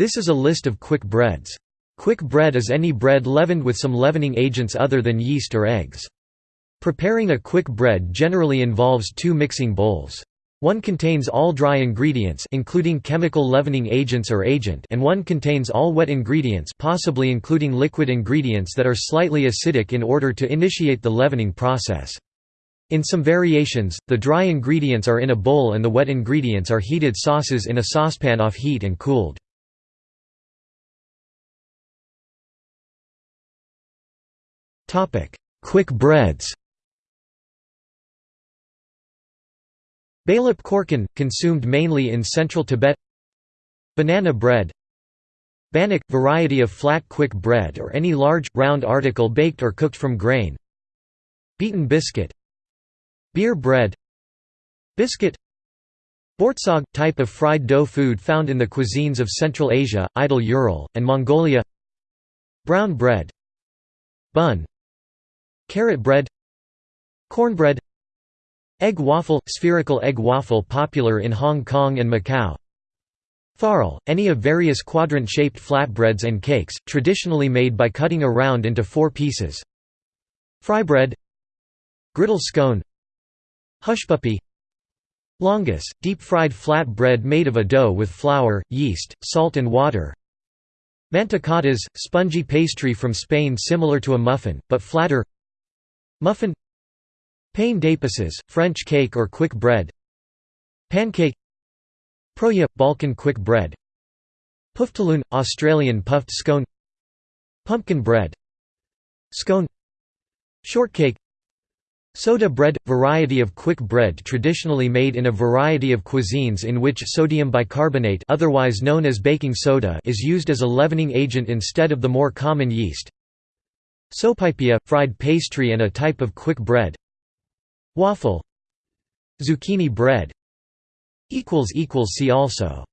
This is a list of quick breads. Quick bread is any bread leavened with some leavening agents other than yeast or eggs. Preparing a quick bread generally involves two mixing bowls. One contains all dry ingredients including chemical leavening agents or agent and one contains all wet ingredients possibly including liquid ingredients that are slightly acidic in order to initiate the leavening process. In some variations, the dry ingredients are in a bowl and the wet ingredients are heated sauces in a saucepan off heat and cooled. Quick breads. Balep korkun, consumed mainly in central Tibet. Banana bread. Bannock – variety of flat quick bread or any large, round article baked or cooked from grain. Beaten biscuit. Beer bread. Biscuit. Boortsog – type of fried dough food found in the cuisines of Central Asia, Idel Ural, and Mongolia. Brown bread. Bun Carrot bread Cornbread Egg waffle – spherical egg waffle popular in Hong Kong and Macau. Farl – any of various quadrant-shaped flatbreads and cakes, traditionally made by cutting a round into four pieces. Frybread Griddle scone Hushpuppy Lángos – deep-fried flat bread made of a dough with flour, yeast, salt and water. Mantecadas – spongy pastry from Spain similar to a muffin, but flatter Muffin Pain d'épices, French cake or quick bread Pancake Proja – Balkan quick bread Puftaloon – Australian puffed scone Pumpkin bread Scone Shortcake Soda bread – variety of quick bread traditionally made in a variety of cuisines in which sodium bicarbonate otherwise known as baking soda is used as a leavening agent instead of the more common yeast Sopaipilla – fried pastry and a type of quick bread. Waffle. Zucchini bread. See also